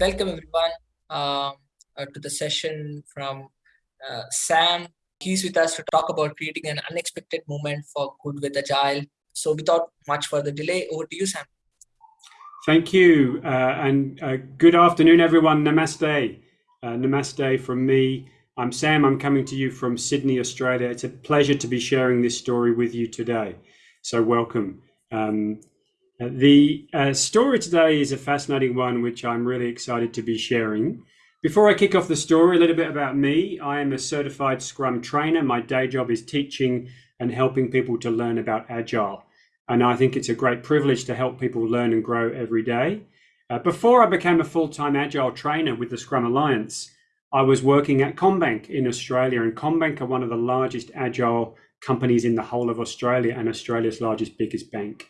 welcome everyone uh, uh, to the session from uh, Sam. He's with us to talk about creating an unexpected moment for good with Agile. So without much further delay, over to you, Sam. Thank you, uh, and uh, good afternoon, everyone. Namaste. Uh, namaste from me. I'm Sam. I'm coming to you from Sydney, Australia. It's a pleasure to be sharing this story with you today. So welcome. Um, the uh, story today is a fascinating one, which I'm really excited to be sharing. Before I kick off the story, a little bit about me. I am a certified Scrum trainer. My day job is teaching and helping people to learn about Agile. And I think it's a great privilege to help people learn and grow every day. Uh, before I became a full time Agile trainer with the Scrum Alliance, I was working at CommBank in Australia. And CommBank are one of the largest Agile companies in the whole of Australia and Australia's largest, biggest bank.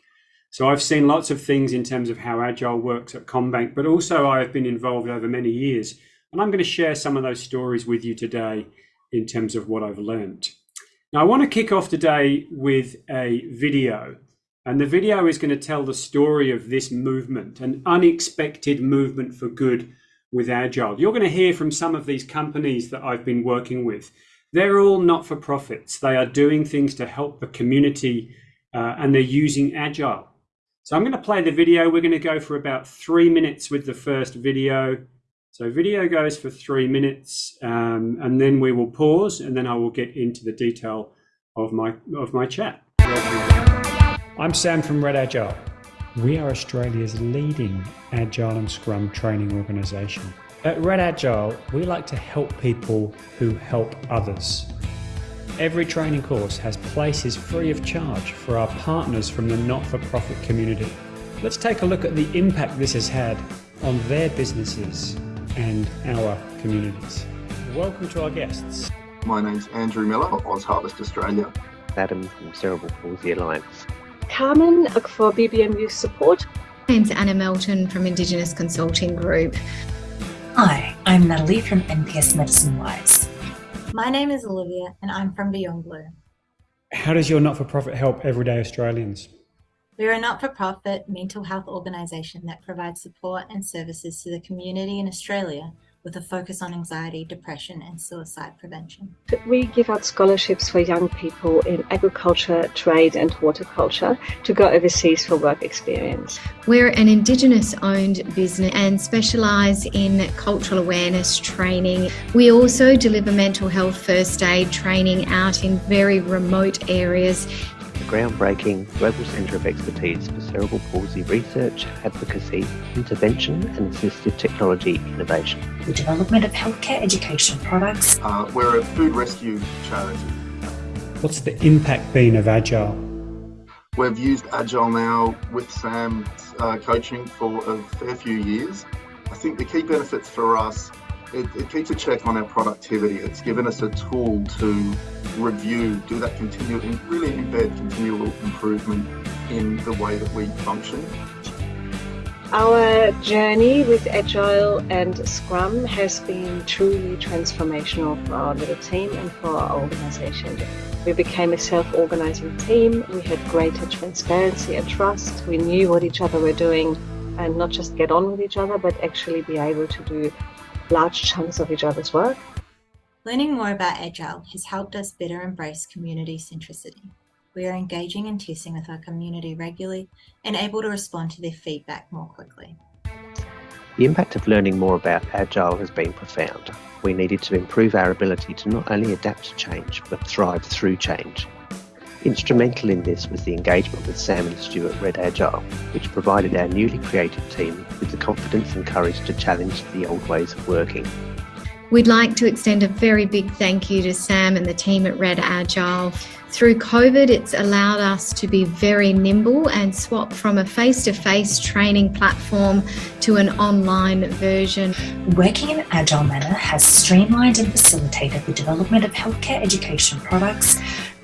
So I've seen lots of things in terms of how Agile works at CommBank, but also I've been involved over many years. And I'm going to share some of those stories with you today in terms of what I've learned. Now, I want to kick off today with a video. And the video is going to tell the story of this movement, an unexpected movement for good with Agile. You're going to hear from some of these companies that I've been working with. They're all not for profits. They are doing things to help the community uh, and they're using Agile. So I'm going to play the video. We're going to go for about three minutes with the first video. So video goes for three minutes um, and then we will pause and then I will get into the detail of my, of my chat. I'm Sam from Red Agile. We are Australia's leading Agile and Scrum training organisation. At Red Agile, we like to help people who help others. Every training course has places free of charge for our partners from the not-for-profit community. Let's take a look at the impact this has had on their businesses and our communities. Welcome to our guests. My name's Andrew Miller of Oz Harvest Australia. Adam from Cerebral Palsy Alliance. Carmen for BBM Youth Support. My name's Anna Melton from Indigenous Consulting Group. Hi, I'm Natalie from NPS Medicine Wise. My name is Olivia and I'm from Beyond Blue. How does your not-for-profit help everyday Australians? We're a not-for-profit mental health organisation that provides support and services to the community in Australia with a focus on anxiety, depression and suicide prevention. We give out scholarships for young people in agriculture, trade and horticulture to go overseas for work experience. We're an Indigenous owned business and specialise in cultural awareness training. We also deliver mental health first aid training out in very remote areas groundbreaking global centre of expertise for cerebral palsy research, advocacy, intervention and assistive technology innovation. The development of healthcare education products. Uh, we're a food rescue charity. What's the impact been of Agile? We've used Agile now with Sam's uh, coaching for a fair few years. I think the key benefits for us it, it, keeps a check on our productivity. It's given us a tool to review, do that continual, and really embed continual improvement in the way that we function. Our journey with Agile and Scrum has been truly transformational for our little team and for our organization. We became a self-organizing team. We had greater transparency and trust. We knew what each other were doing and not just get on with each other, but actually be able to do large chunks of each other's work. Learning more about Agile has helped us better embrace community centricity. We are engaging and testing with our community regularly and able to respond to their feedback more quickly. The impact of learning more about Agile has been profound. We needed to improve our ability to not only adapt to change, but thrive through change. Instrumental in this was the engagement with Sam and Stuart Red Agile, which provided our newly created team with the confidence and courage to challenge the old ways of working. We'd like to extend a very big thank you to Sam and the team at Red Agile. Through COVID, it's allowed us to be very nimble and swap from a face-to-face -face training platform to an online version. Working in an agile manner has streamlined and facilitated the development of healthcare education products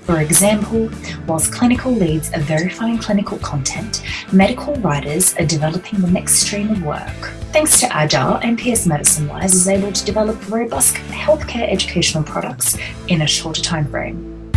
for example, whilst clinical leads are verifying clinical content, medical writers are developing the next stream of work. Thanks to Agile, NPS Medicine Wise is able to develop robust healthcare educational products in a shorter time frame.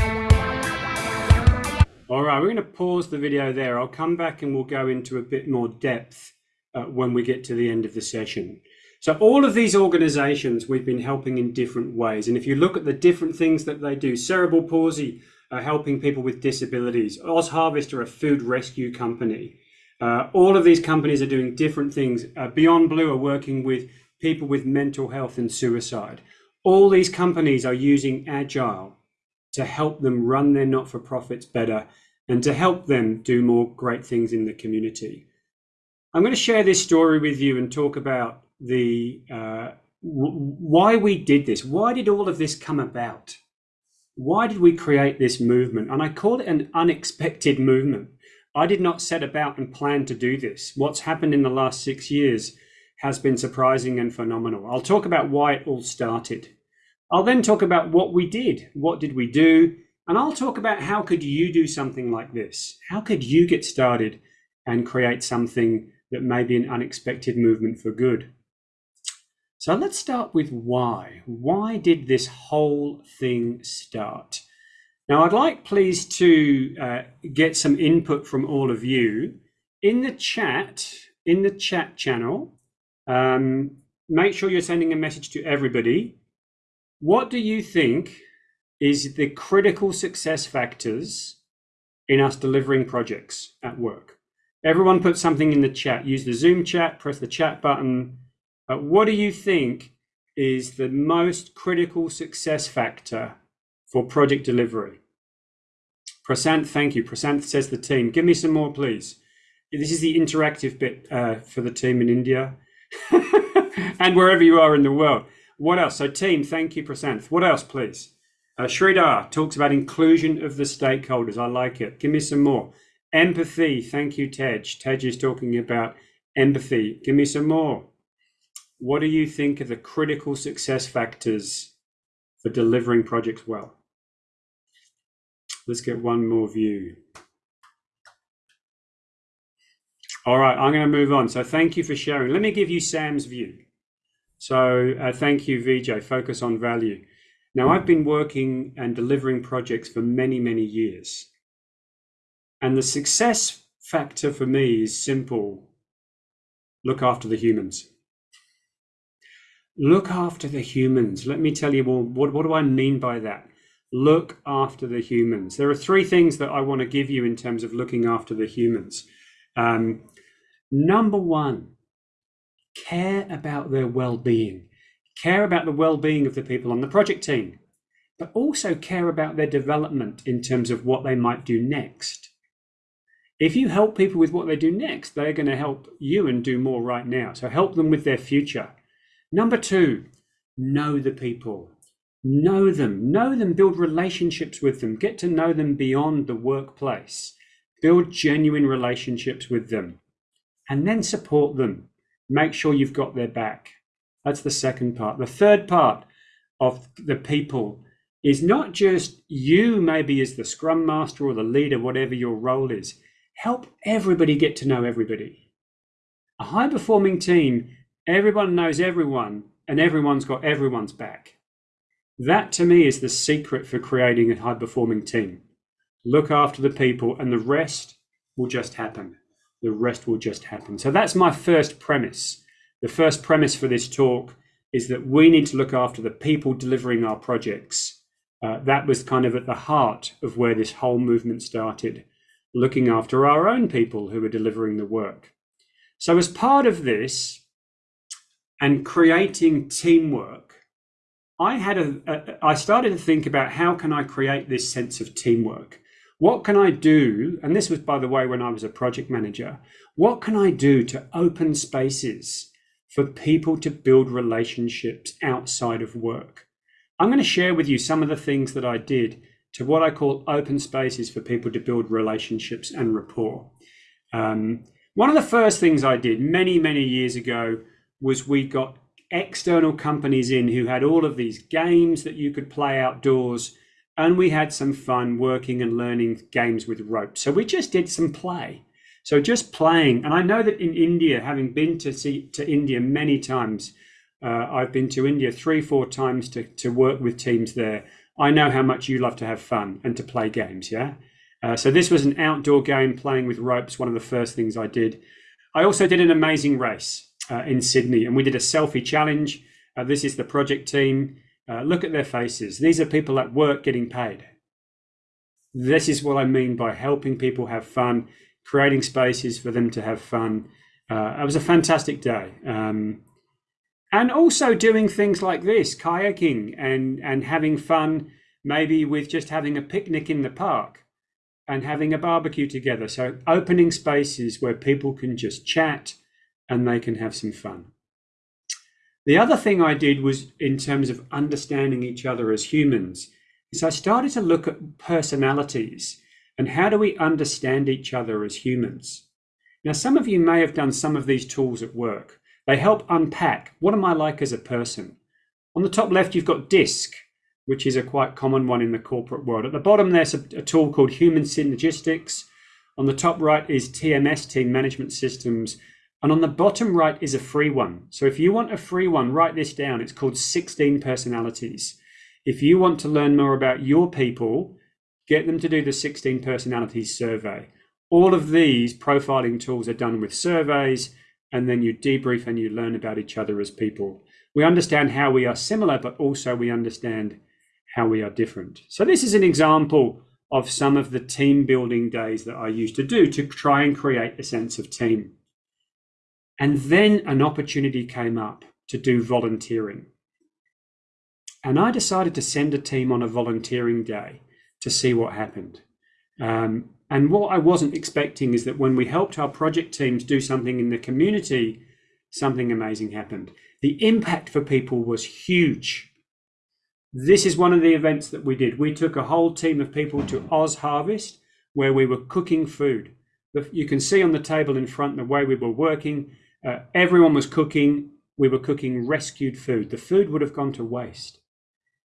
All right, we're going to pause the video there. I'll come back and we'll go into a bit more depth uh, when we get to the end of the session. So all of these organizations we've been helping in different ways. And if you look at the different things that they do, Cerebral Palsy are helping people with disabilities. Oz Harvest are a food rescue company. Uh, all of these companies are doing different things. Uh, Beyond Blue are working with people with mental health and suicide. All these companies are using Agile to help them run their not-for-profits better and to help them do more great things in the community. I'm going to share this story with you and talk about the uh, why we did this. Why did all of this come about? Why did we create this movement? And I call it an unexpected movement. I did not set about and plan to do this. What's happened in the last six years has been surprising and phenomenal. I'll talk about why it all started. I'll then talk about what we did. What did we do? And I'll talk about how could you do something like this? How could you get started and create something that may be an unexpected movement for good? So let's start with why. Why did this whole thing start? Now, I'd like please to uh, get some input from all of you in the chat, in the chat channel. Um, make sure you're sending a message to everybody. What do you think is the critical success factors in us delivering projects at work? Everyone put something in the chat. Use the Zoom chat, press the chat button, uh, what do you think is the most critical success factor for project delivery? Prasanth, thank you. Prasanth says the team. Give me some more, please. This is the interactive bit uh, for the team in India and wherever you are in the world. What else? So, team, thank you, Prasanth. What else, please? Uh, Sridhar talks about inclusion of the stakeholders. I like it. Give me some more. Empathy. Thank you, Tej. Tej is talking about empathy. Give me some more what do you think are the critical success factors for delivering projects well? Let's get one more view. All right, I'm going to move on. So thank you for sharing. Let me give you Sam's view. So uh, thank you, VJ. Focus on value. Now, I've been working and delivering projects for many, many years. And the success factor for me is simple look after the humans look after the humans. Let me tell you, well, what, what do I mean by that? Look after the humans. There are three things that I want to give you in terms of looking after the humans. Um, number one, care about their well being, care about the well being of the people on the project team, but also care about their development in terms of what they might do next. If you help people with what they do next, they're going to help you and do more right now. So help them with their future. Number two, know the people. Know them, know them, build relationships with them, get to know them beyond the workplace, build genuine relationships with them, and then support them. Make sure you've got their back. That's the second part. The third part of the people is not just you, maybe as the scrum master or the leader, whatever your role is. Help everybody get to know everybody. A high performing team Everyone knows everyone, and everyone's got everyone's back. That to me is the secret for creating a high performing team. Look after the people, and the rest will just happen. The rest will just happen. So that's my first premise. The first premise for this talk is that we need to look after the people delivering our projects. Uh, that was kind of at the heart of where this whole movement started, looking after our own people who are delivering the work. So, as part of this, and creating teamwork, I had a, a I started to think about how can I create this sense of teamwork? What can I do? And this was, by the way, when I was a project manager. What can I do to open spaces for people to build relationships outside of work? I'm going to share with you some of the things that I did to what I call open spaces for people to build relationships and rapport. Um, one of the first things I did many, many years ago was we got external companies in who had all of these games that you could play outdoors and we had some fun working and learning games with ropes so we just did some play. So just playing and i know that in india having been to see to india many times uh, i've been to india three four times to, to work with teams there. I know how much you love to have fun and to play games yeah? Uh, so this was an outdoor game playing with ropes one of the first things i did. I also did an amazing race uh, in Sydney, and we did a selfie challenge. Uh, this is the project team. Uh, look at their faces. These are people at work getting paid. This is what I mean by helping people have fun, creating spaces for them to have fun. Uh, it was a fantastic day. Um, and also doing things like this, kayaking and, and having fun, maybe with just having a picnic in the park and having a barbecue together. So opening spaces where people can just chat and they can have some fun. The other thing I did was in terms of understanding each other as humans is I started to look at personalities and how do we understand each other as humans. Now, some of you may have done some of these tools at work. They help unpack what am I like as a person. On the top left, you've got DISC, which is a quite common one in the corporate world. At the bottom, there's a, a tool called Human Synergistics. On the top right is TMS, Team Management Systems. And on the bottom right is a free one. So if you want a free one, write this down. It's called 16 Personalities. If you want to learn more about your people, get them to do the 16 Personalities survey. All of these profiling tools are done with surveys, and then you debrief and you learn about each other as people. We understand how we are similar, but also we understand how we are different. So this is an example of some of the team building days that I used to do to try and create a sense of team. And then an opportunity came up to do volunteering. And I decided to send a team on a volunteering day to see what happened. Um, and what I wasn't expecting is that when we helped our project teams do something in the community, something amazing happened. The impact for people was huge. This is one of the events that we did. We took a whole team of people to Oz Harvest, where we were cooking food. You can see on the table in front the way we were working. Uh, everyone was cooking. We were cooking rescued food. The food would have gone to waste.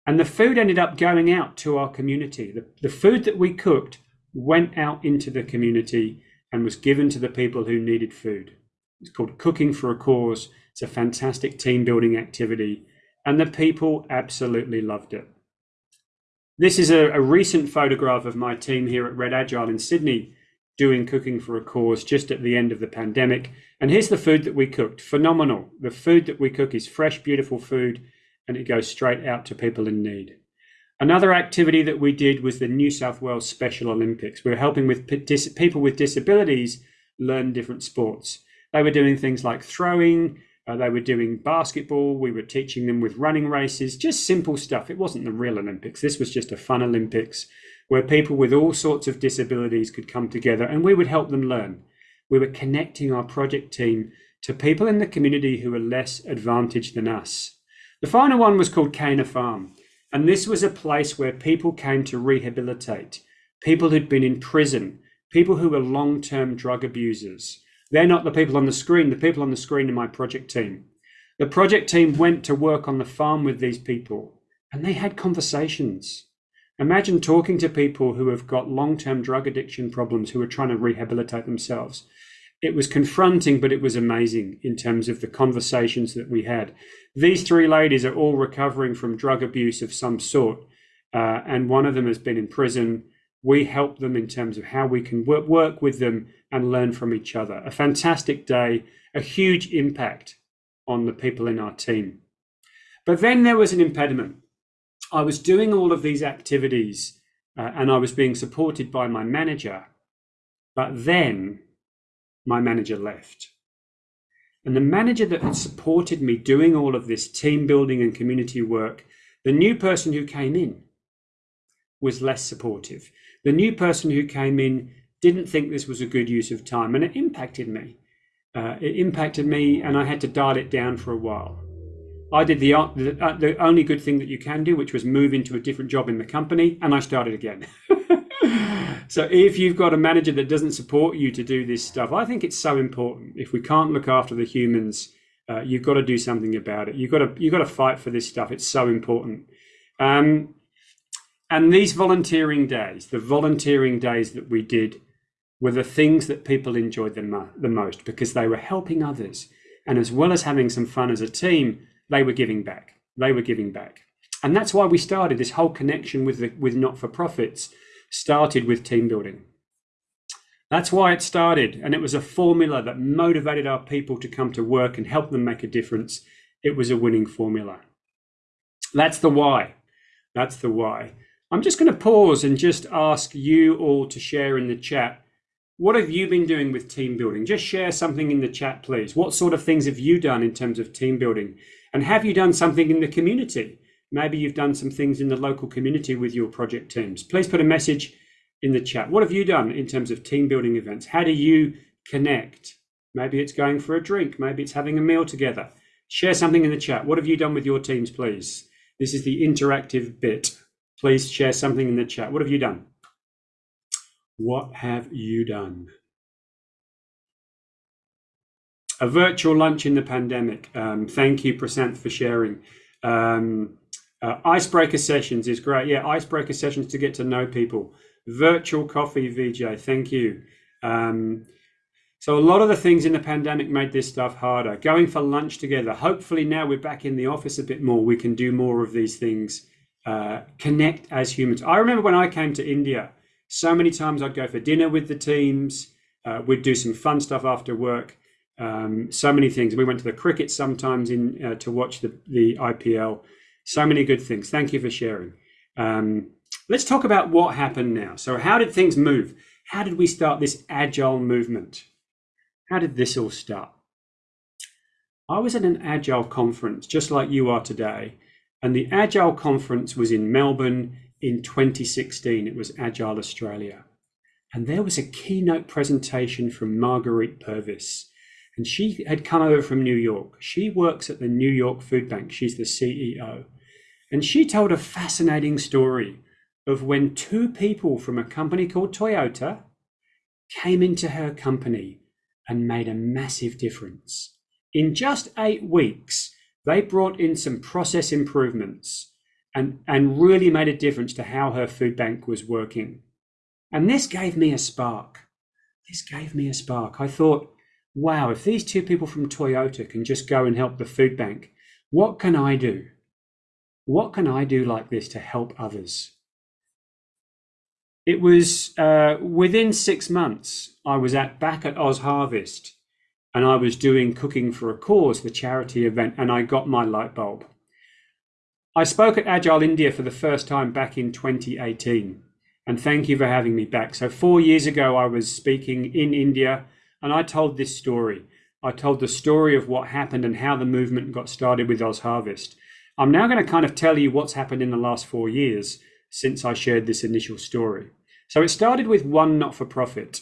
And the food ended up going out to our community. The, the food that we cooked went out into the community and was given to the people who needed food. It's called Cooking for a Cause. It's a fantastic team building activity and the people absolutely loved it. This is a, a, recent photograph of my team here at Red Agile in Sydney doing cooking for a cause just at the end of the pandemic. And here's the food that we cooked. Phenomenal. The food that we cook is fresh, beautiful food, and it goes straight out to people in need. Another activity that we did was the New South Wales Special Olympics. We were helping with people with disabilities learn different sports. They were doing things like throwing, uh, they were doing basketball. We were teaching them with running races, just simple stuff. It wasn't the real Olympics. This was just a fun Olympics where people with all sorts of disabilities could come together and we would help them learn. We were connecting our project team to people in the community who were less advantaged than us. The final one was called Cana Farm. And this was a place where people came to rehabilitate people who'd been in prison, people who were long term drug abusers, they're not the people on the screen. The people on the screen are my project team. The project team went to work on the farm with these people and they had conversations. Imagine talking to people who have got long term drug addiction problems who are trying to rehabilitate themselves. It was confronting, but it was amazing in terms of the conversations that we had. These three ladies are all recovering from drug abuse of some sort, uh, and one of them has been in prison. We help them in terms of how we can work, work with them and learn from each other. A fantastic day, a huge impact on the people in our team. But then there was an impediment. I was doing all of these activities uh, and I was being supported by my manager, but then my manager left. And the manager that had supported me doing all of this team building and community work, the new person who came in was less supportive. The new person who came in didn't think this was a good use of time, and it impacted me. Uh, it impacted me, and I had to dial it down for a while. I did the, the, uh, the only good thing that you can do, which was move into a different job in the company, and I started again. so if you've got a manager that doesn't support you to do this stuff, I think it's so important. If we can't look after the humans, uh, you've got to do something about it. You've got to you've got to fight for this stuff. It's so important. Um, and these volunteering days, the volunteering days that we did, were the things that people enjoyed the, mo- the most because they were helping others. And as well as having some fun as a team, they were giving back. They were giving back. And that's why we started this whole connection with, the, with not for profits, started with team building. That's why it started. And it was a formula that motivated our people to come to work and help them make a difference. It was a winning formula. That's the why. That's the why. I'm just going to pause and just ask you all to share in the chat. What have you been doing with team building? Just share something in the chat, please. What sort of things have you done in terms of team building? And have you done something in the community? Maybe you've done some things in the local community with your project teams. Please put a message in the chat. What have you done in terms of team building events? How do you connect? Maybe it's going for a drink. Maybe it's having a meal together. Share something in the chat. What have you done with your teams, please? This is the interactive bit. Please share something in the chat. What have you done? What have you done? A virtual lunch in the pandemic. Um, thank you, Prasanth, for sharing. Um, uh, icebreaker sessions is great. Yeah, icebreaker sessions to get to know people. Virtual coffee, VJ. Thank you. Um, so a lot of the things in the pandemic made this stuff harder. Going for lunch together. Hopefully now we're back in the office a bit more. We can do more of these things. Uh, connect as humans. I remember when I came to India, so many times I'd go for dinner with the teams. Uh, we'd do some fun stuff after work. Um, so many things. We went to the cricket sometimes in uh, to watch the the IPL. So many good things. Thank you for sharing. Um, let's talk about what happened now. So how did things move? How did we start this agile movement? How did this all start? I was at an Agile conference, just like you are today, and the Agile conference was in Melbourne in 2016. It was Agile Australia. And there was a keynote presentation from Margarette Purvis. And she had come over from New York. She works at the New York Food Bank. She's the CEO. And she told a fascinating story of when two people from a company called Toyota came into her company and made a massive difference. In just eight weeks, they brought in some process improvements and, and really made a difference to how her food bank was working. And this gave me a spark. This gave me a spark. I thought, wow, if these two people from Toyota can just go and help the food bank, what can I do? What can I do like this to help others? It was uh, within six months, I was at back at Oz Harvest and I was doing Cooking for a Cause, the charity event, and I got my light bulb. I spoke at Agile India for the first time back in 2018, and thank you for having me back. So, four years ago, I was speaking in India and I told this story. I told the story of what happened and how the movement got started with Oz Harvest. I'm now going to kind of tell you what's happened in the last four years since I shared this initial story. So it started with one not for profit.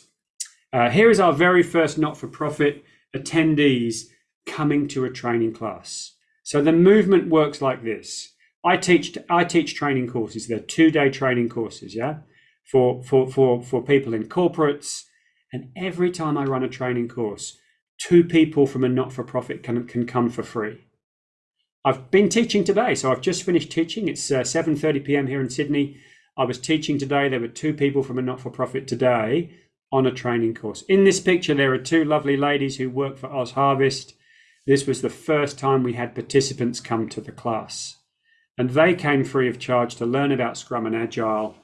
Uh, here is our very first not for profit attendees coming to a training class. So the movement works like this. I teach I teach training courses. They're two day training courses, yeah, for for for for people in corporates. And every time I run a training course, two people from a not for profit can can come for free. I've been teaching today, so I've just finished teaching. It's uh, 7:30 p.m. here in Sydney. I was teaching today. There were two people from a not for profit today on a training course. In this picture, there are two lovely ladies who work for Oz Harvest. This was the first time we had participants come to the class. And they came free of charge to learn about Scrum and Agile.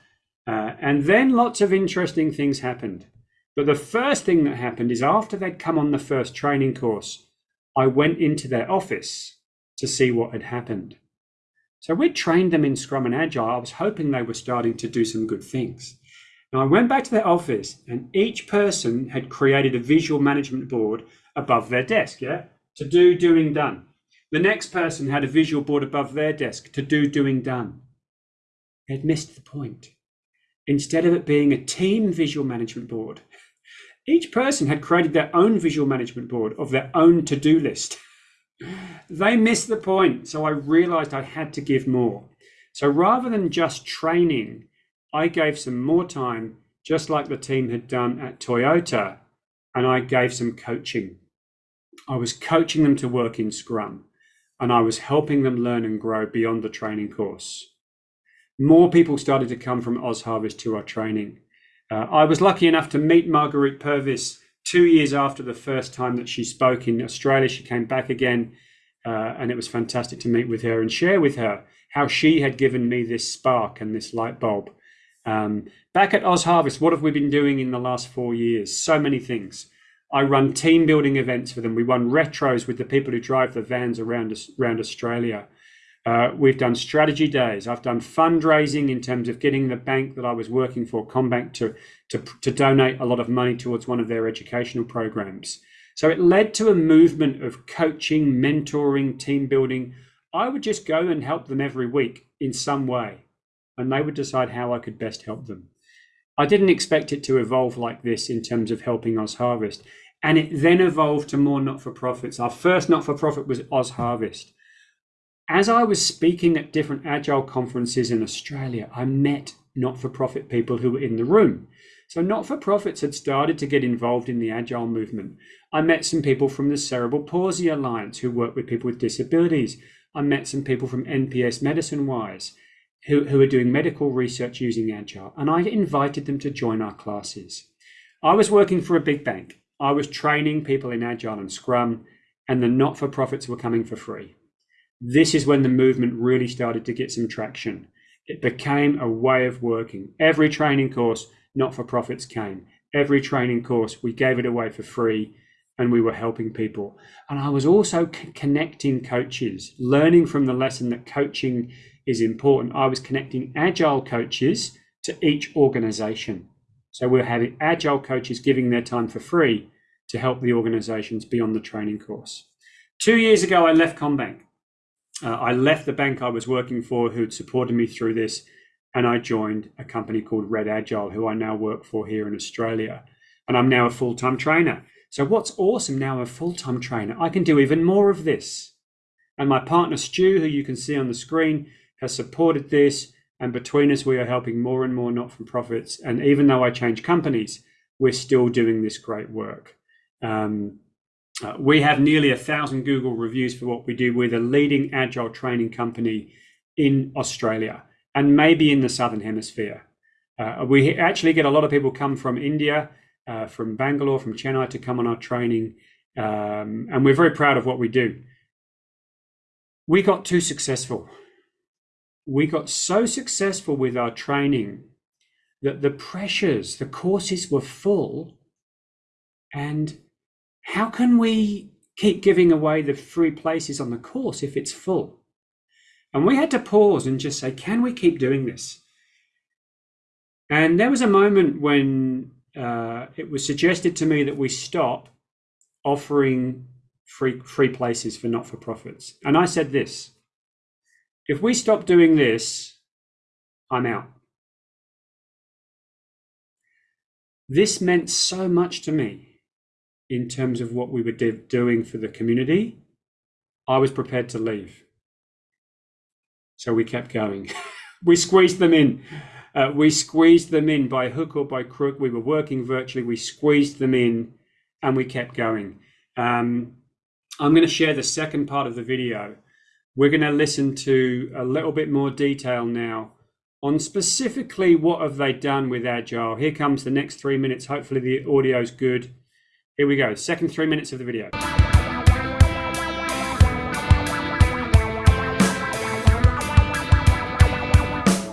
Uh, and then lots of interesting things happened. But the first thing that happened is after they'd come on the first training course, I went into their office to see what had happened. So we trained them in Scrum and Agile. I was hoping they were starting to do some good things. Now I went back to their office and each person had created a visual management board above their desk, yeah, to do, doing, done. The next person had a visual board above their desk to do, doing, done. They'd missed the point. Instead of it being a team visual management board, each person had created their own visual management board of their own to do list. they missed the point. So I realized I had to give more. So rather than just training, I gave some more time, just like the team had done at Toyota, and I gave some coaching. I was coaching them to work in Scrum, and I was helping them learn and grow beyond the training course. More people started to come from Oz Harvest to our training. Uh, I was lucky enough to meet Margarette Purvis two years after the first time that she spoke in Australia, she came back again, uh, and it was fantastic to meet with her and share with her how she had given me this spark and this light bulb. Um, back at Oz Harvest, what have we been doing in the last four years? So many things. I run team building events for them. We run retros with the people who drive the vans around around Australia. Uh, we've done strategy days. I've done fundraising in terms of getting the bank that I was working for, CommBank, to, to, to donate a lot of money towards one of their educational programs. So it led to a movement of coaching, mentoring, team building. I would just go and help them every week in some way, and they would decide how I could best help them. I didn't expect it to evolve like this in terms of helping Oz Harvest. And it then evolved to more not for profits. Our first not for profit was Oz Harvest. As I was speaking at different agile conferences in Australia, I met not for profit people who were in the room. So, not for profits had started to get involved in the agile movement. I met some people from the Cerebral Palsy Alliance who work with people with disabilities. I met some people from NPS Medicine Wise who, who are doing medical research using agile, and I invited them to join our classes. I was working for a big bank. I was training people in agile and scrum, and the not for profits were coming for free this is when the movement really started to get some traction. It became a way of working. Every training course, not for profits, came. Every training course, we gave it away for free and we were helping people. And I was also connecting coaches, learning from the lesson that coaching is important. I was connecting agile coaches to each organization. So we're having agile coaches giving their time for free to help the organizations beyond the training course. Two years ago, I left CommBank. Uh, I left the bank I was working for, who'd supported me through this, and I joined a company called Red Agile, who I now work for here in Australia. And I'm now a full time trainer. So, what's awesome now, a full time trainer, I can do even more of this. And my partner, Stu, who you can see on the screen, has supported this. And between us, we are helping more and more not for profits. And even though I change companies, we're still doing this great work. Um, uh, we have nearly a thousand Google reviews for what we do. We're the leading agile training company in Australia and maybe in the Southern Hemisphere. Uh, we actually get a lot of people come from India, uh, from Bangalore, from Chennai to come on our training. Um, and we're very proud of what we do. We got too successful. We got so successful with our training that the pressures, the courses were full, and how can we keep giving away the free places on the course if it's full? And we had to pause and just say, can we keep doing this? And there was a moment when uh, it was suggested to me that we stop offering free free places for not for profits. And I said this: if we stop doing this, I'm out. This meant so much to me in terms of what we were doing for the community, I was prepared to leave. So we kept going. we squeezed them in. Uh, we squeezed them in by hook or by crook. We were working virtually. We squeezed them in and we kept going. Um, I'm going to share the second part of the video. We're going to listen to a little bit more detail now on specifically what have they done with Agile. Here comes the next three minutes. Hopefully the audio's good. Here we go, second three minutes of the video.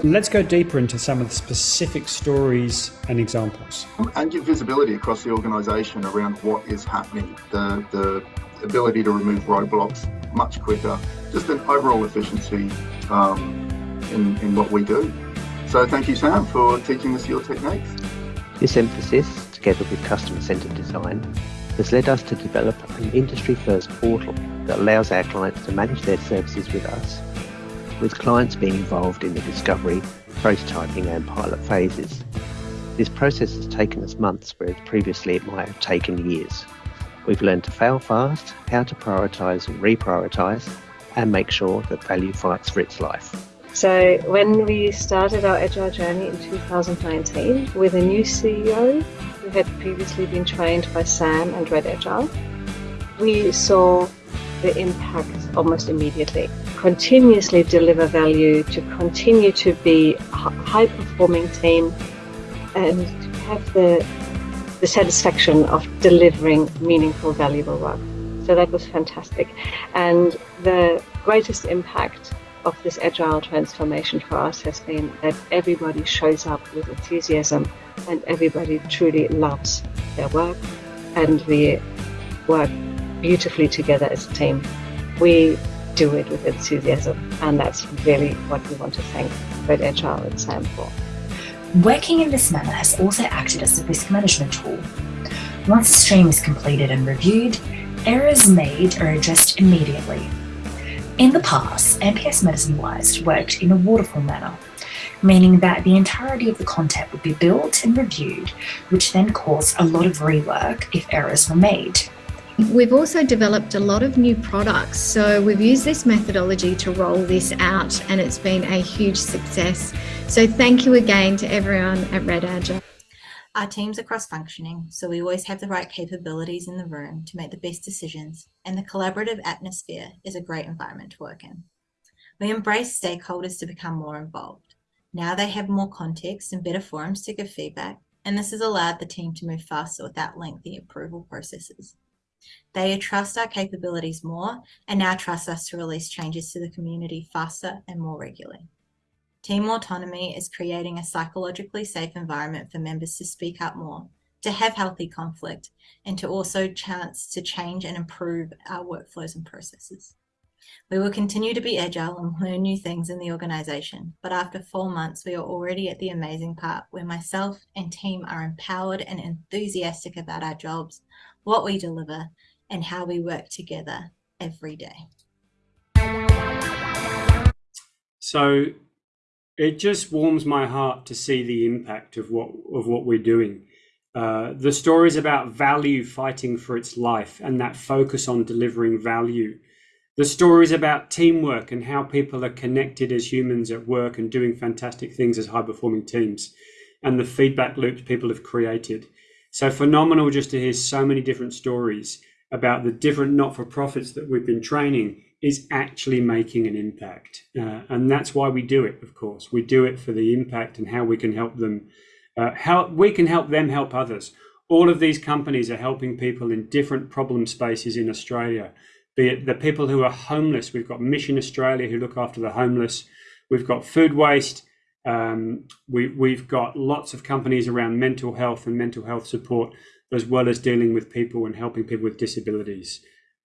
Let's go deeper into some of the specific stories and examples. And give visibility across the organisation around what is happening, the, the ability to remove roadblocks much quicker, just an overall efficiency um, in, in what we do. So thank you, Sam, for teaching us your techniques. This emphasis together with customer centered design, has led us to develop an industry first portal that allows our clients to manage their services with us, with clients being involved in the discovery, prototyping, and pilot phases. This process has taken us months, whereas previously it might have taken years. We've learned to fail fast, how to prioritise and reprioritise, and make sure that value fights for its life. So, when we started our Agile journey in 2019 with a new CEO had previously been trained by Sam and Red Agile, we saw the impact almost immediately. Continuously deliver value, to continue to be a high performing team, and to have the, the satisfaction of delivering meaningful, valuable work. So that was fantastic. And the greatest impact of this agile transformation for us has been that everybody shows up with enthusiasm and everybody truly loves their work and we work beautifully together as a team. We do it with enthusiasm and that's really what we want to thank Red Agile and Sam for. Working in this manner has also acted as a risk management tool. Once a stream is completed and reviewed, errors made are addressed immediately. In the past, NPS Medicine Wise worked in a waterfall manner, meaning that the entirety of the content would be built and reviewed, which then caused a lot of rework if errors were made. We've also developed a lot of new products. So we've used this methodology to roll this out and it's been a huge success. So thank you again to everyone at Red Agile. Our teams are cross functioning, so we always have the right capabilities in the room to make the best decisions, and the collaborative atmosphere is a great environment to work in. We embrace stakeholders to become more involved. Now they have more context and better forums to give feedback, and this has allowed the team to move faster without lengthy approval processes. They trust our capabilities more and now trust us to release changes to the community faster and more regularly. Team autonomy is creating a psychologically safe environment for members to speak up more, to have healthy conflict, and to also chance to change and improve our workflows and processes. We will continue to be agile and learn new things in the organisation, but after four months, we are already at the amazing part where myself and team are empowered and enthusiastic about our jobs, what we deliver, and how we work together every day. So it just warms my heart to see the impact of what of what we're doing. Uh, the stories about value fighting for its life and that focus on delivering value. The stories about teamwork and how people are connected as humans at work and doing fantastic things as high performing teams, and the feedback loops people have created. So phenomenal just to hear so many different stories about the different not for profits that we've been training is actually making an impact. Uh, and that's why we do it, of course. We do it for the impact and how we can help them, uh, help, we can help them help others. All of these companies are helping people in different problem spaces in Australia, be it the people who are homeless. We've got Mission Australia who look after the homeless. We've got food waste. Um, we, we've got lots of companies around mental health and mental health support, as well as dealing with people and helping people with disabilities.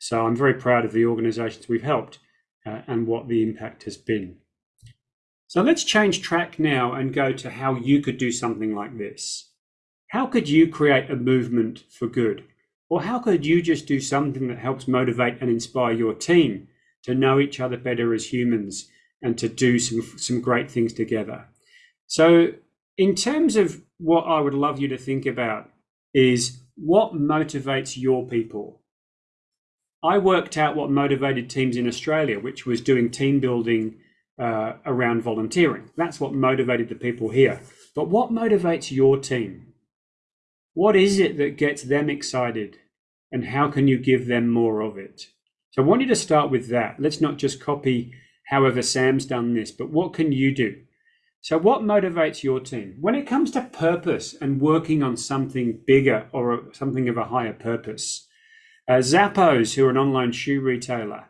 So I'm very proud of the organisations we've helped uh, and what the impact has been. So let's change track now and go to how you could do something like this. How could you create a movement for good? Or how could you just do something that helps motivate and inspire your team to know each other better as humans and to do some, some great things together? So in terms of what I would love you to think about is what motivates your people? I worked out what motivated teams in Australia, which was doing team building uh, around volunteering. That's what motivated the people here. But what motivates your team? What is it that gets them excited? And how can you give them more of it? So I want you to start with that. Let's not just copy however Sam's done this, but what can you do? So, what motivates your team? When it comes to purpose and working on something bigger or something of a higher purpose, uh, Zappos, who are an online shoe retailer,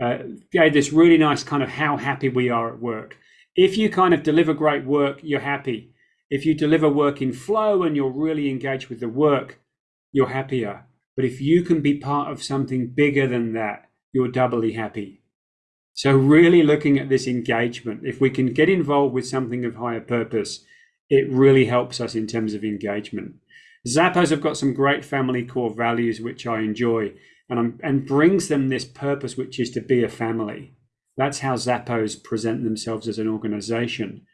uh, gave this really nice kind of how happy we are at work. If you kind of deliver great work, you're happy. If you deliver work in flow and you're really engaged with the work, you're happier. But if you can be part of something bigger than that, you're doubly happy. So, really looking at this engagement, if we can get involved with something of higher purpose, it really helps us in terms of engagement. Zappos have got some great family core values which I enjoy, and and brings them this purpose, which is to be a family. That's how Zappos present themselves as an organization.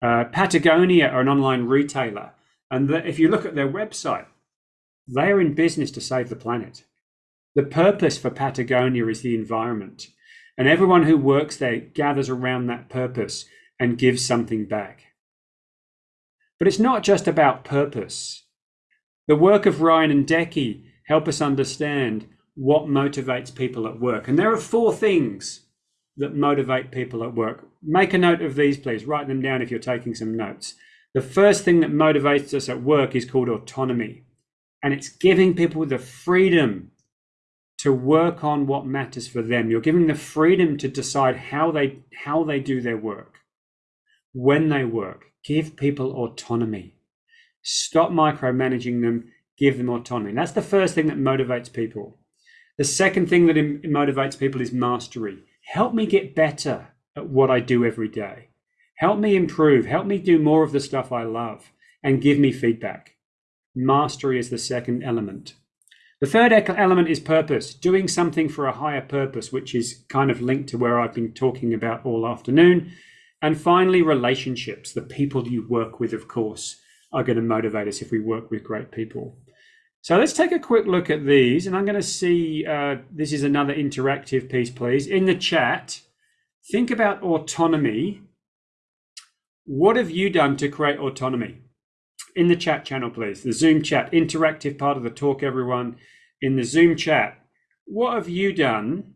Uh, Patagonia are an online retailer, and the, if you look at their website, they are in business to save the planet. The purpose for Patagonia is the environment, and everyone who works there gathers around that purpose and gives something back. But it's not just about purpose. The work of Ryan and Deci help us understand what motivates people at work. And there are four things that motivate people at work. Make a note of these, please. Write them down if you're taking some notes. The first thing that motivates us at work is called autonomy. And it's giving people the freedom to work on what matters for them. You're giving the freedom to decide how they how they do their work, when they work. Give people autonomy. Stop micromanaging them. Give them autonomy. That's the first thing that motivates people. The second thing that motivates people is mastery. Help me get better at what I do every day. Help me improve. Help me do more of the stuff I love and give me feedback. Mastery is the second element. The third element is purpose, doing something for a higher purpose, which is kind of linked to where I've been talking about all afternoon. And finally, relationships. The people you work with, of course, are going to motivate us if we work with great people. So let's take a quick look at these. And I'm going to see uh, this is another interactive piece, please. In the chat, think about autonomy. What have you done to create autonomy? in the chat channel, please. The Zoom chat, interactive part of the talk, everyone. In the Zoom chat, what have you done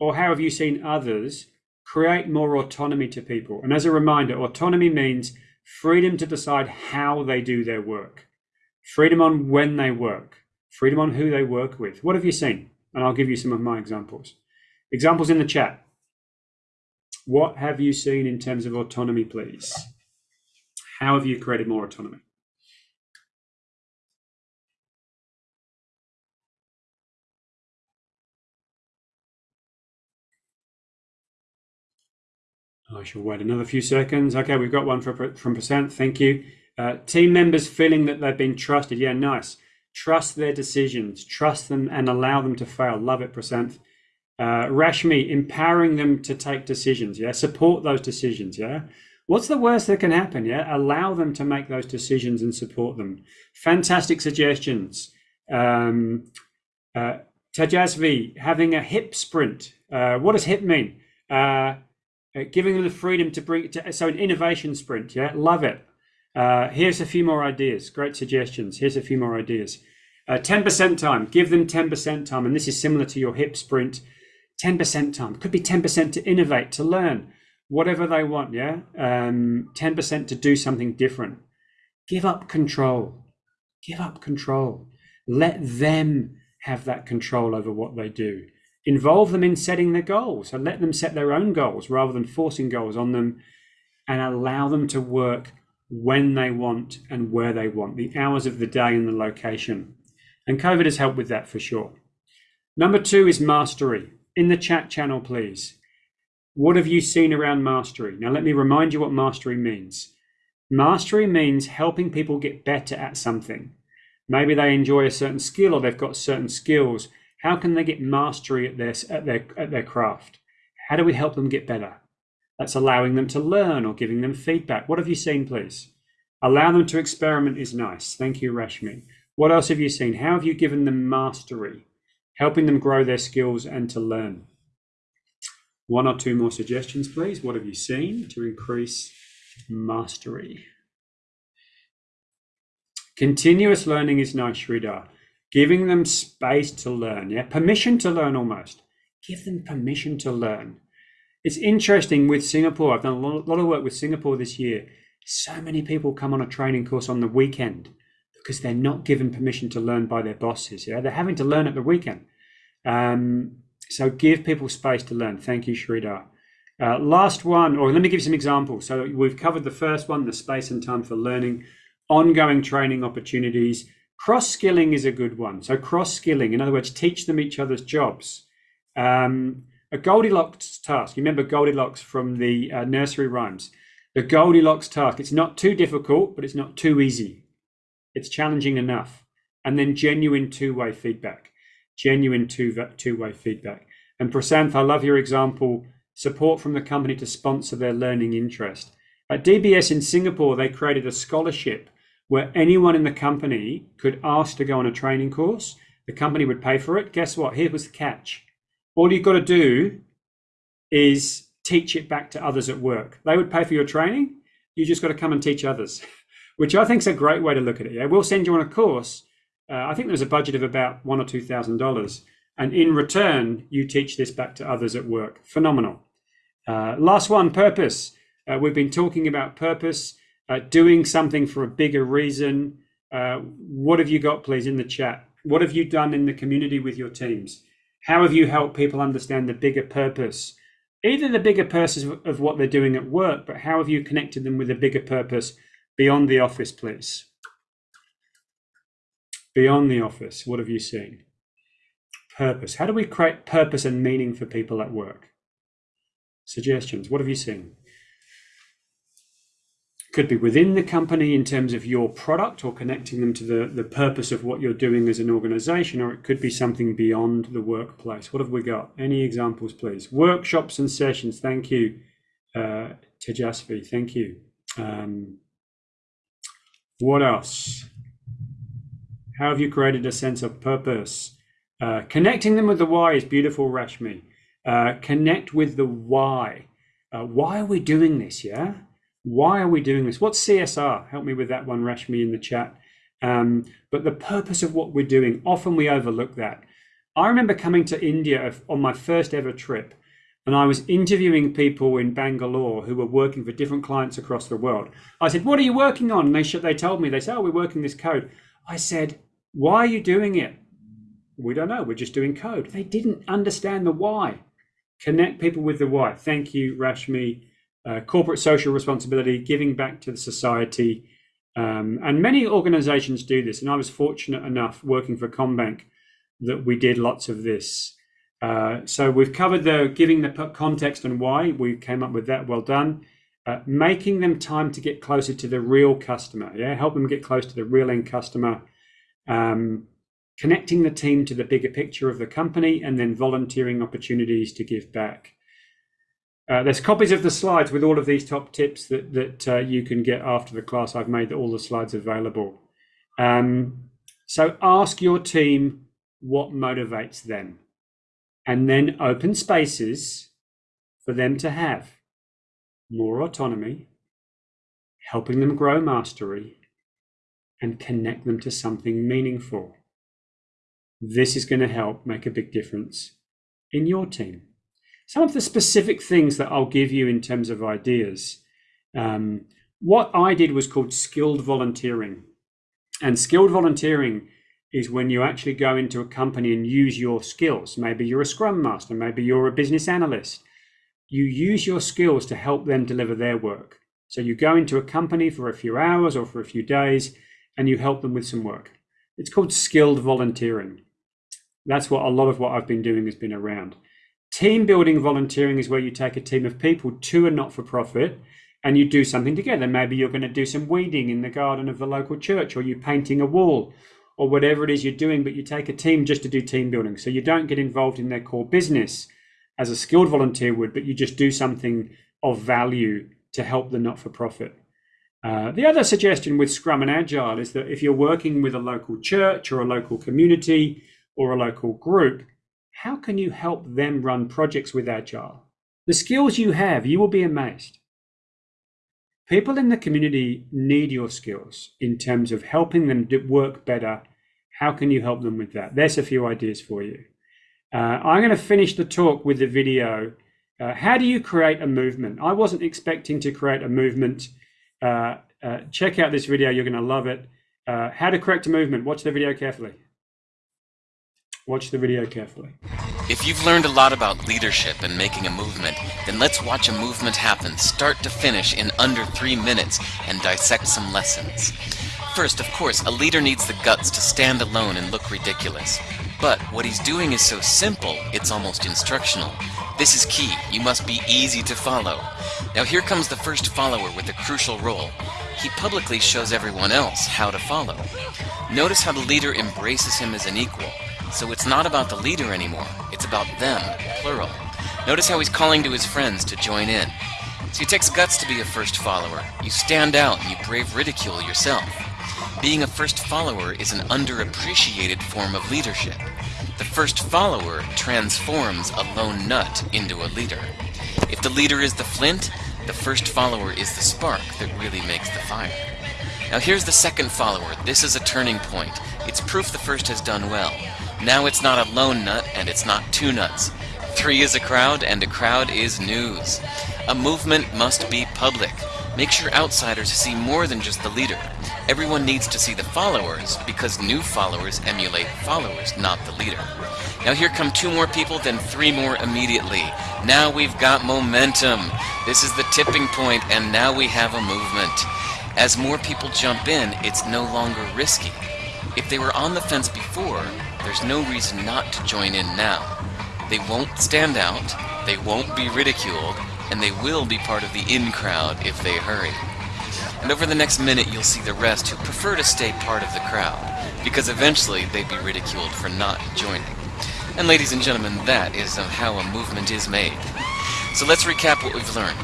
or how have you seen others create more autonomy to people? And as a reminder, autonomy means freedom to decide how they do their work, freedom on when they work, freedom on who they work with. What have you seen? And I'll give you some of my examples. Examples in the chat. What have you seen in terms of autonomy, please? How have you created more autonomy? I shall wait another few seconds. Okay, we've got one from, from Prasanth. Thank you. Uh, team members feeling that they've been trusted. Yeah, nice. Trust their decisions, trust them and allow them to fail. Love it, Prasanth. Uh, Rashmi, empowering them to take decisions. Yeah, support those decisions. Yeah, What's the worst that can happen? Yeah, allow them to make those decisions and support them. Fantastic suggestions. Um, uh, Tejasvi, having a hip sprint. Uh, what does hip mean? Uh, uh, giving them the freedom to bring to, so an innovation sprint. Yeah, love it. Uh, here's a few more ideas. Great suggestions. Here's a few more ideas. Uh, 10% time. Give them 10% time, and this is similar to your hip sprint. 10% time could be 10% to innovate, to learn whatever they want, yeah? Um, 10% to do something different. Give up control. Give up control. Let them have that control over what they do. Involve them in setting their goals. So let them set their own goals rather than forcing goals on them and allow them to work when they want and where they want, the hours of the day and the location. And COVID has helped with that for sure. Number two is mastery. In the chat channel, please. What have you seen around mastery? Now, let me remind you what mastery means. Mastery means helping people get better at something. Maybe they enjoy a certain skill or they've got certain skills. How can they get mastery at their, at their, at their craft? How do we help them get better? That's allowing them to learn or giving them feedback. What have you seen, please? Allow them to experiment is nice. Thank you, Rashmi. What else have you seen? How have you given them mastery? Helping them grow their skills and to learn. One or two more suggestions, please. What have you seen to increase mastery? Continuous learning is nice, Sridhar. Giving them space to learn, yeah, permission to learn almost. Give them permission to learn. It's interesting with Singapore. I've done a lot of work with Singapore this year. So many people come on a training course on the weekend because they're not given permission to learn by their bosses. Yeah, they're having to learn at the weekend. Um, so give people space to learn. Thank you, Sridhar. Uh, last one, or let me give you some examples. So we've covered the first one, the space and time for learning, ongoing training opportunities. Cross skilling is a good one. So cross skilling, in other words, teach them each other's jobs. Um, a Goldilocks task. You remember Goldilocks from the uh, nursery rhymes. The Goldilocks task. It's not too difficult, but it's not too easy. It's challenging enough. And then genuine two-way feedback genuine two, two-way feedback. And Prasanth, I love your example, support from the company to sponsor their learning interest. At DBS in Singapore, they created a scholarship where anyone in the company could ask to go on a training course. The company would pay for it. Guess what? Here was the catch. All you've got to do is teach it back to others at work. They would pay for your training. You just got to come and teach others, which I think is a great way to look at it. Yeah, we'll send you on a course, uh, I think there's a budget of about one or two thousand dollars, and in return, you teach this back to others at work. Phenomenal. Uh, last one, purpose. Uh, we've been talking about purpose, uh, doing something for a bigger reason. Uh, what have you got, please, in the chat? What have you done in the community with your teams? How have you helped people understand the bigger purpose? Either the bigger purpose of what they're doing at work, but how have you connected them with a bigger purpose beyond the office, please? Beyond the office, what have you seen? Purpose. How do we create purpose and meaning for people at work? Suggestions. What have you seen? Could be within the company in terms of your product or connecting them to the, the purpose of what you're doing as an organization, or it could be something beyond the workplace. What have we got? Any examples, please? Workshops and sessions. Thank you, uh, Tejasvi. Thank you. Um, what else? How have you created a sense of purpose? Uh, connecting them with the why is beautiful, Rashmi. Uh, connect with the why. Uh, why are we doing this? Yeah why are we doing this? What's CSR? Help me with that one, Rashmi, in the chat. Um, but the purpose of what we're doing, often we overlook that. I remember coming to India on my first ever trip, and I was interviewing people in Bangalore who were working for different clients across the world. I said, "What are you working on?" And they they told me they said, "Oh, we're working this code." I said, "Why are you doing it?" We don't know. We're just doing code. They didn't understand the why. Connect people with the why. Thank you, Rashmi uh, corporate social responsibility, giving back to the society. Um, and many organizations do this. And I was fortunate enough working for CommBank that we did lots of this. Uh, so we've covered the giving the context and why. We came up with that. Well done. Uh, making them time to get closer to the real customer. Yeah, help them get close to the real end customer. Um, connecting the team to the bigger picture of the company, and then volunteering opportunities to give back. Uh, there's copies of the slides with all of these top tips that, that uh, you can get after the class. I've made all the slides available. Um, so ask your team what motivates them and then open spaces for them to have more autonomy, helping them grow mastery, and connect them to something meaningful. This is going to help make a big difference in your team some of the specific things that I'll give you in terms of ideas. Um, what I did was called skilled volunteering. And skilled volunteering is when you actually go into a company and use your skills. Maybe you're a scrum master, maybe you're a business analyst. You use your skills to help them deliver their work. So you go into a company for a few hours or for a few days and you help them with some work. It's called skilled volunteering. That's what a lot of what I've been doing has been around. Team building volunteering is where you take a team of people to a not for profit and you do something together. Maybe you're going to do some weeding in the garden of the local church, or you're painting a wall, or whatever it is you're doing, but you take a team just to do team building. So you don't get involved in their core business as a skilled volunteer would, but you just do something of value to help the not for profit. Uh, the other suggestion with Scrum and Agile is that if you're working with a local church or a local community or a local group, how can you help them run projects with Agile? The skills you have, you will be amazed. People in the community need your skills in terms of helping them work better. How can you help them with that? There's a few ideas for you. Uh, I'm going to finish the talk with the video. Uh, how do you create a movement? I wasn't expecting to create a movement. Uh, uh check out this video, you're going to love it. Uh, how to correct a movement. Watch the video carefully. Watch the video carefully. If you've learned a lot about leadership and making a movement, then let's watch a movement happen start to finish in under three minutes and dissect some lessons. First, of course, a leader needs the guts to stand alone and look ridiculous. But what he's doing is so simple, it's almost instructional. This is key. You must be easy to follow. Now here comes the first follower with a crucial role. He publicly shows everyone else how to follow. Notice how the leader embraces him as an equal. So it's not about the leader anymore, it's about them, plural. Notice how he's calling to his friends to join in. So it takes guts to be a first follower. You stand out and you brave ridicule yourself. Being a first follower is an underappreciated form of leadership. The first follower transforms a lone nut into a leader. If the leader is the flint, the first follower is the spark that really makes the fire. Now here's the second follower. This is a turning point. It's proof the first has done well. Now it's not a lone nut, and it's not two nuts. Three is a crowd, and a crowd is news. A movement must be public. Make sure outsiders see more than just the leader. Everyone needs to see the followers because new followers emulate followers, not the leader. Now here come two more people, then three more immediately. Now we've got momentum. This is the tipping point, and now we have a movement. As more people jump in, it's no longer risky. If they were on the fence before, there's no reason not to join in now. They won't stand out, they won't be ridiculed, and they will be part of the in crowd if they hurry. And over the next minute, you'll see the rest who prefer to stay part of the crowd, because eventually they'd be ridiculed for not joining. And ladies and gentlemen, that is how a movement is made. So let's recap what we've learned.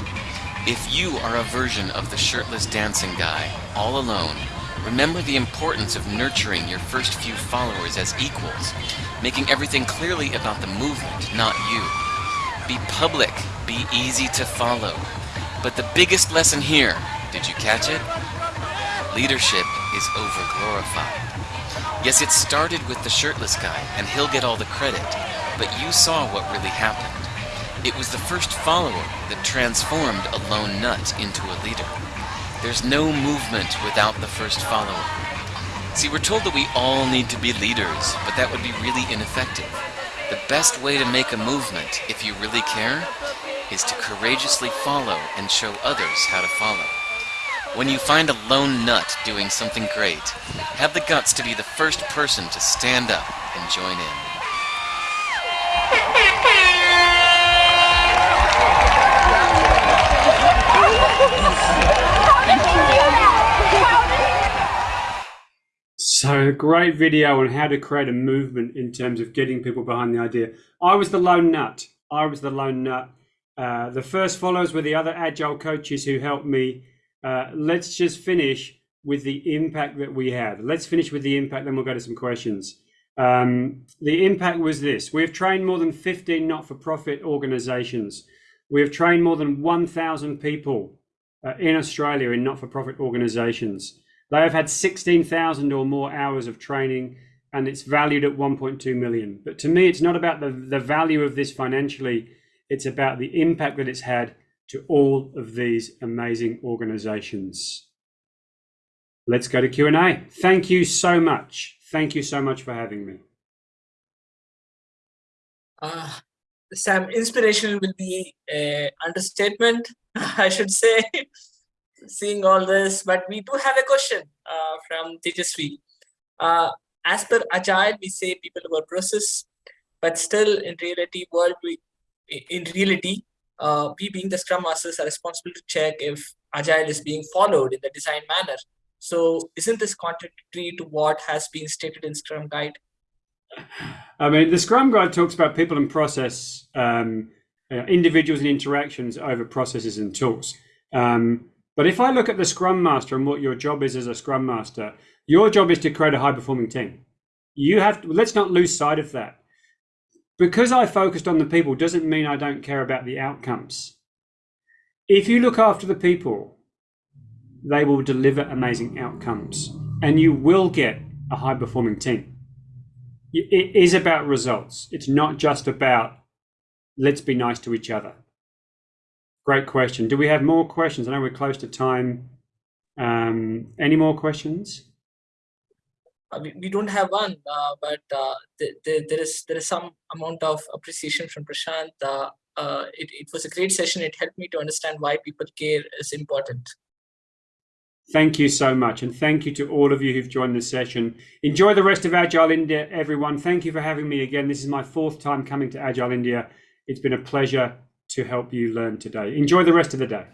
If you are a version of the shirtless dancing guy, all alone, remember the importance of nurturing your first few followers as equals, making everything clearly about the movement, not you. Be public, be easy to follow. But the biggest lesson here, did you catch it? Leadership is overglorified. Yes, it started with the shirtless guy, and he'll get all the credit, but you saw what really happened. It was the first follower that transformed a lone nut into a leader. There's no movement without the first follower. See, we're told that we all need to be leaders, but that would be really ineffective. The best way to make a movement, if you really care, is to courageously follow and show others how to follow. When you find a lone nut doing something great, have the guts to be the first person to stand up and join in. So, a great video on how to create a movement in terms of getting people behind the idea. I was the lone nut. I was the lone nut. Uh, the first followers were the other agile coaches who helped me. Uh, let's just finish with the impact that we had. Let's finish with the impact, then we'll go to some questions. Um, the impact was this we have trained more than 15 not for profit organizations. We have trained more than 1,000 people uh, in Australia in not for profit organizations. They have had 16,000 or more hours of training and it's valued at 1.2 million. But to me, it's not about the, the value of this financially, it's about the impact that it's had to all of these amazing organizations. Let's go to Q&A. Thank you so much. Thank you so much for having me. Uh, Sam, inspirational will be an understatement, I should say seeing all this, but we do have a question uh, from Tejasvi. Uh, as per Agile, we say people over process, but still in reality, world we, in reality, uh, we being the Scrum Masters are responsible to check if Agile is being followed in the design manner. So isn't this contradictory to what has been stated in Scrum Guide? I mean, the Scrum Guide talks about people and process, um, uh, individuals and interactions over processes and tools. Um, but if I look at the Scrum Master and what your job is as a Scrum Master, your job is to create a high performing team. You have to, let's not lose sight of that. Because I focused on the people doesn't mean I don't care about the outcomes. If you look after the people, they will deliver amazing outcomes and you will get a high performing team. It is about results. It's not just about let's be nice to each other. Great question. Do we have more questions? I know we're close to time. Um, any more questions? Uh, we, we don't have one, uh, but uh, the, the, there is there is some amount of appreciation from Prashant. Uh, uh, it, it was a great session. It helped me to understand why people care is important. Thank you so much. And thank you to all of you who've joined the session. Enjoy the rest of Agile India, everyone. Thank you for having me again. This is my fourth time coming to Agile India. It's been a pleasure to help you learn today. Enjoy the rest of the day.